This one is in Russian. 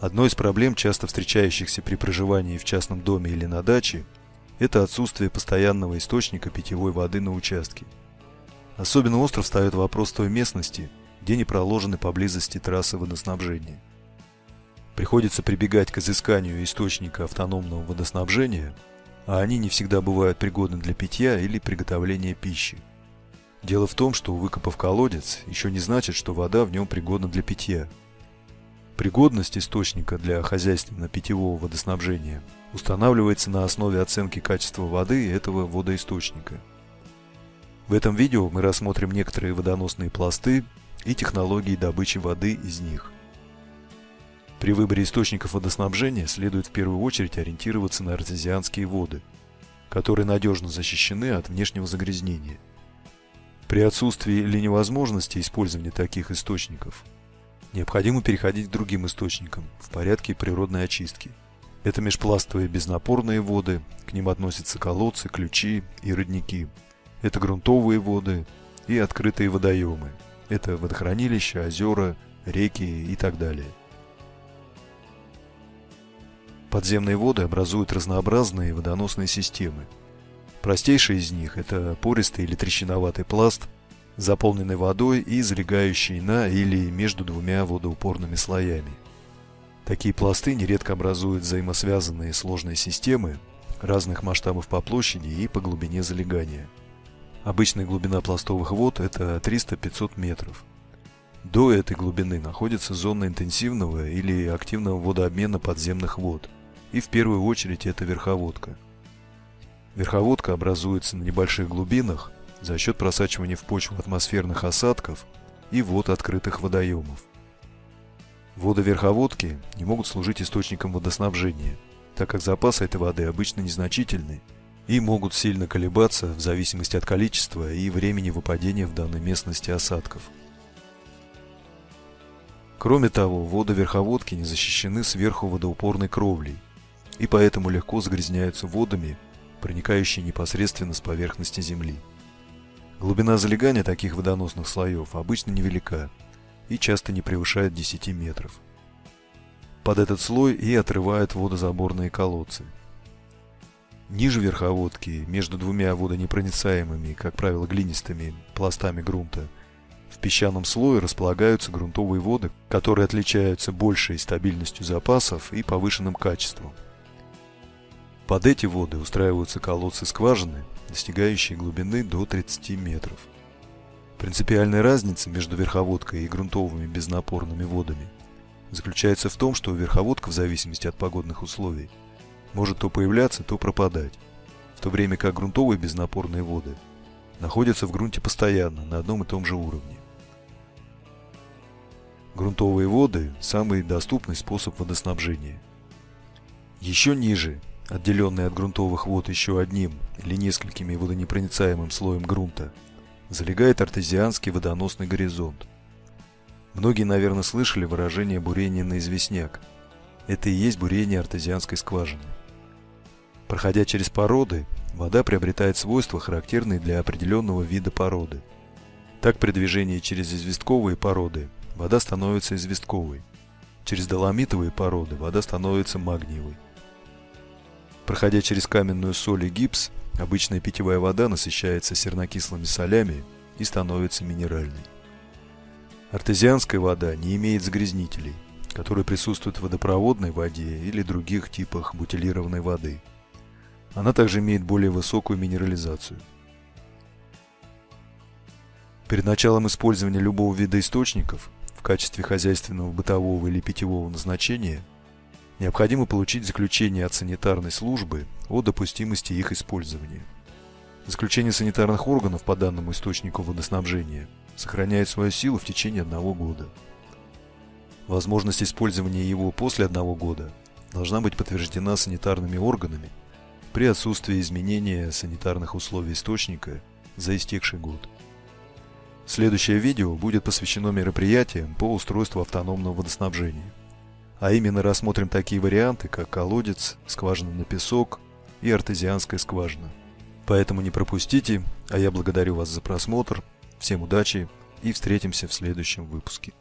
Одной из проблем, часто встречающихся при проживании в частном доме или на даче, это отсутствие постоянного источника питьевой воды на участке. Особенно остро встает вопрос той местности, где не проложены поблизости трассы водоснабжения. Приходится прибегать к изысканию источника автономного водоснабжения, а они не всегда бывают пригодны для питья или приготовления пищи. Дело в том, что выкопав колодец, еще не значит, что вода в нем пригодна для питья. Пригодность источника для хозяйственно-питьевого водоснабжения устанавливается на основе оценки качества воды этого водоисточника. В этом видео мы рассмотрим некоторые водоносные пласты и технологии добычи воды из них. При выборе источников водоснабжения следует в первую очередь ориентироваться на артезианские воды, которые надежно защищены от внешнего загрязнения. При отсутствии или невозможности использования таких источников необходимо переходить к другим источникам в порядке природной очистки. Это межпластовые безнапорные воды, к ним относятся колодцы, ключи и родники. Это грунтовые воды и открытые водоемы. Это водохранилища, озера, реки и так далее. Подземные воды образуют разнообразные водоносные системы. Простейшие из них – это пористый или трещиноватый пласт, заполненный водой и залегающий на или между двумя водоупорными слоями. Такие пласты нередко образуют взаимосвязанные сложные системы разных масштабов по площади и по глубине залегания. Обычная глубина пластовых вод – это 300-500 метров. До этой глубины находится зона интенсивного или активного водообмена подземных вод – и в первую очередь это верховодка. Верховодка образуется на небольших глубинах за счет просачивания в почву атмосферных осадков и вод открытых водоемов. Воды верховодки не могут служить источником водоснабжения, так как запасы этой воды обычно незначительны и могут сильно колебаться в зависимости от количества и времени выпадения в данной местности осадков. Кроме того, воды верховодки не защищены сверху водоупорной кровлей, и поэтому легко загрязняются водами, проникающие непосредственно с поверхности Земли. Глубина залегания таких водоносных слоев обычно невелика и часто не превышает 10 метров. Под этот слой и отрывают водозаборные колодцы. Ниже верховодки, между двумя водонепроницаемыми, как правило глинистыми, пластами грунта, в песчаном слое располагаются грунтовые воды, которые отличаются большей стабильностью запасов и повышенным качеством. Под эти воды устраиваются колодцы-скважины, достигающие глубины до 30 метров. Принципиальная разница между верховодкой и грунтовыми безнапорными водами заключается в том, что верховодка в зависимости от погодных условий может то появляться, то пропадать, в то время как грунтовые безнапорные воды находятся в грунте постоянно на одном и том же уровне. Грунтовые воды – самый доступный способ водоснабжения. Еще ниже отделенный от грунтовых вод еще одним или несколькими водонепроницаемым слоем грунта, залегает артезианский водоносный горизонт. Многие, наверное, слышали выражение бурение на известняк. Это и есть бурение артезианской скважины. Проходя через породы, вода приобретает свойства, характерные для определенного вида породы. Так при движении через известковые породы вода становится известковой. Через доломитовые породы вода становится магниевой. Проходя через каменную соль и гипс, обычная питьевая вода насыщается сернокислыми солями и становится минеральной. Артезианская вода не имеет загрязнителей, которые присутствуют в водопроводной воде или других типах бутилированной воды. Она также имеет более высокую минерализацию. Перед началом использования любого вида источников в качестве хозяйственного, бытового или питьевого назначения – необходимо получить заключение от санитарной службы о допустимости их использования. Заключение санитарных органов по данному источнику водоснабжения сохраняет свою силу в течение одного года. Возможность использования его после одного года должна быть подтверждена санитарными органами при отсутствии изменения санитарных условий источника за истекший год. Следующее видео будет посвящено мероприятиям по устройству автономного водоснабжения. А именно рассмотрим такие варианты, как колодец, скважина на песок и артезианская скважина. Поэтому не пропустите, а я благодарю вас за просмотр, всем удачи и встретимся в следующем выпуске.